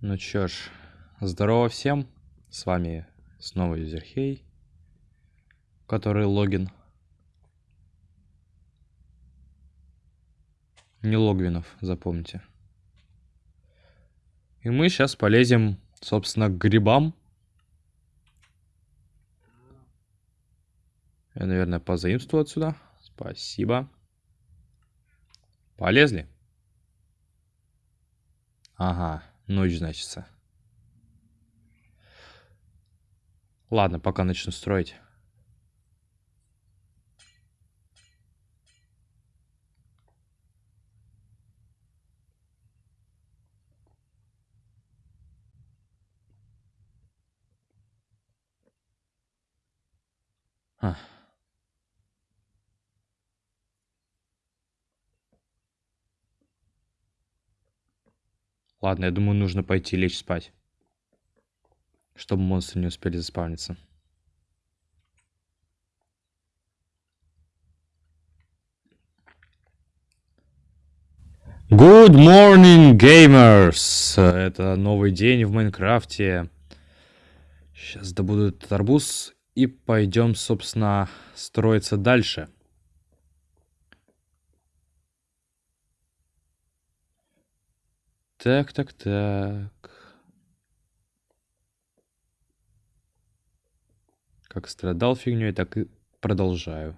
Ну чё ж, здорово всем. С вами снова Юзерхей, который логин. Не Логвинов, запомните. И мы сейчас полезем, собственно, к грибам. Я, наверное, позаимствую отсюда. Спасибо. Полезли? Ага. Ночь, значится. Ладно, пока начну строить. А. Ладно, я думаю, нужно пойти лечь спать. Чтобы монстры не успели заспавниться. Good morning, gamers! Это новый день в Майнкрафте. Сейчас добуду этот арбуз и пойдем, собственно, строиться дальше. Так, так, так. Как страдал фигней, так и продолжаю.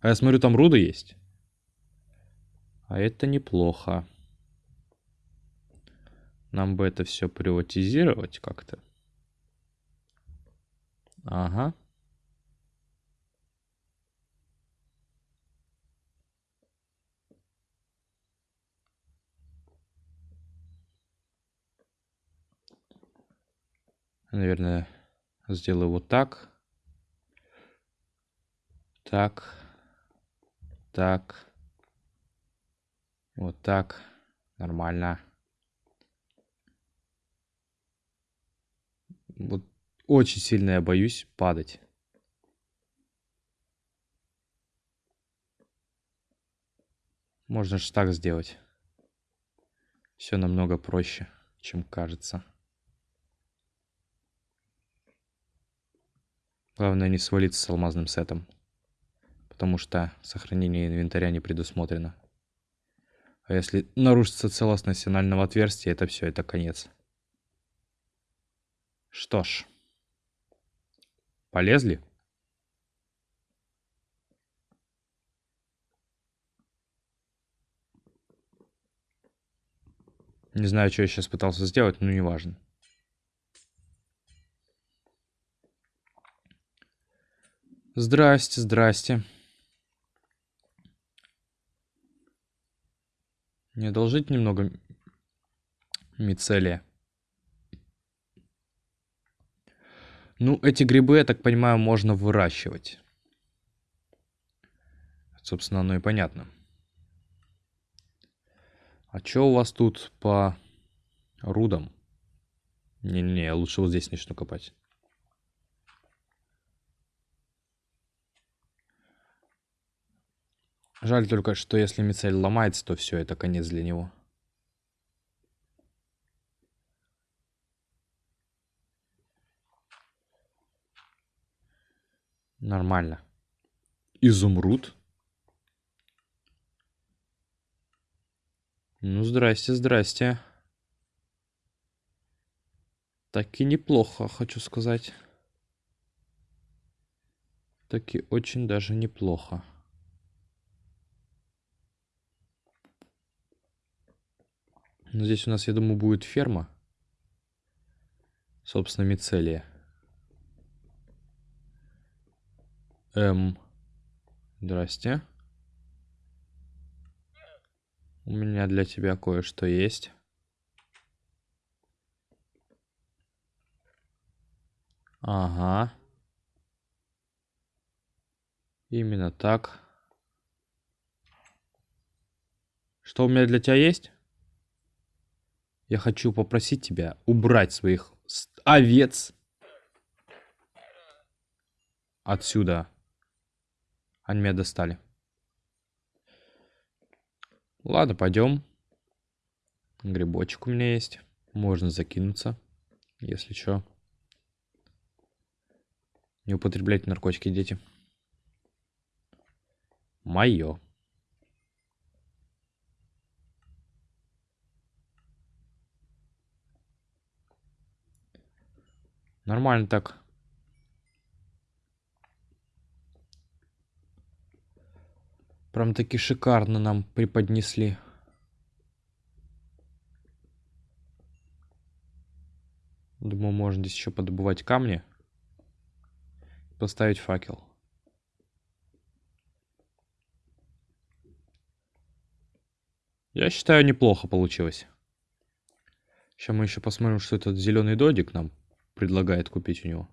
А я смотрю, там руда есть. А это неплохо. Нам бы это все приватизировать как-то. Ага. Наверное, сделаю вот так. Так. Так. Вот так. Нормально. Вот очень сильно я боюсь падать. Можно же так сделать. Все намного проще, чем кажется. Главное не свалиться с алмазным сетом. Потому что сохранение инвентаря не предусмотрено. А если нарушится целостность сигнального отверстия, это все, это конец. Что ж. Полезли? Не знаю, что я сейчас пытался сделать, но неважно. Здрасте, здрасте. Не одолжить немного мицелия? Ну, эти грибы, я так понимаю, можно выращивать. Собственно, оно и понятно. А что у вас тут по рудам? Не-не-не, лучше вот здесь начну копать. Жаль только, что если мицель ломается, то все, это конец для него. Нормально. Изумруд. Ну, здрасте, здрасте. Так и неплохо, хочу сказать. Таки очень даже неплохо. Но здесь у нас, я думаю, будет ферма. Собственно, мицелия. Эм. Здрасте. У меня для тебя кое-что есть. Ага. Именно так. Что у меня для тебя есть? Я хочу попросить тебя убрать своих овец отсюда. Они меня достали. Ладно, пойдем. Грибочек у меня есть. Можно закинуться, если что. Не употребляйте наркотики, дети. Мое. Нормально так. Прям таки шикарно нам преподнесли. Думаю, можно здесь еще подобывать камни. Поставить факел. Я считаю, неплохо получилось. Сейчас мы еще посмотрим, что этот зеленый додик нам предлагает купить у него.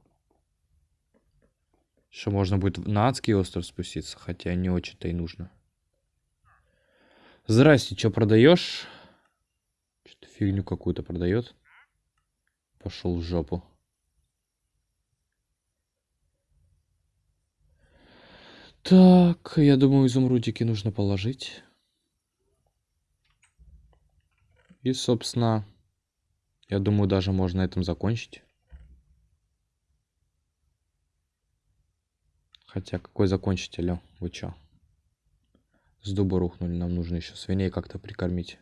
Что можно будет на адский остров спуститься, хотя не очень-то и нужно. Здрасте, что продаешь? Что-то фигню какую-то продает. Пошел в жопу. Так, я думаю, изумрудики нужно положить. И, собственно, я думаю, даже можно на этом закончить. Хотя, какой закончить, алё? Вы чё? С дуба рухнули, нам нужно еще свиней как-то прикормить.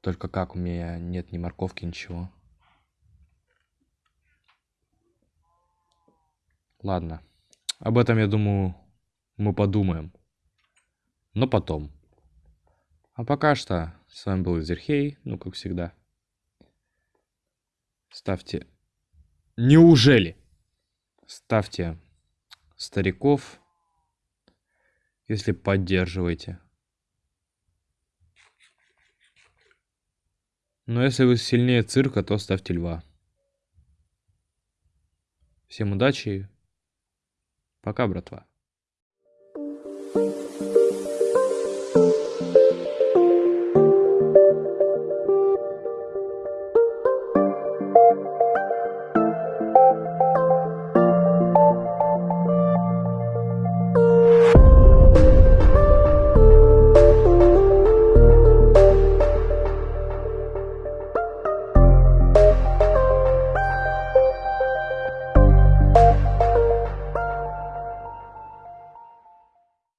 Только как, у меня нет ни морковки, ничего. Ладно. Об этом, я думаю, мы подумаем. Но потом. А пока что, с вами был Изерхей, ну, как всегда. Ставьте... Неужели? Ставьте стариков, если поддерживаете. Но если вы сильнее цирка, то ставьте льва. Всем удачи. Пока, братва.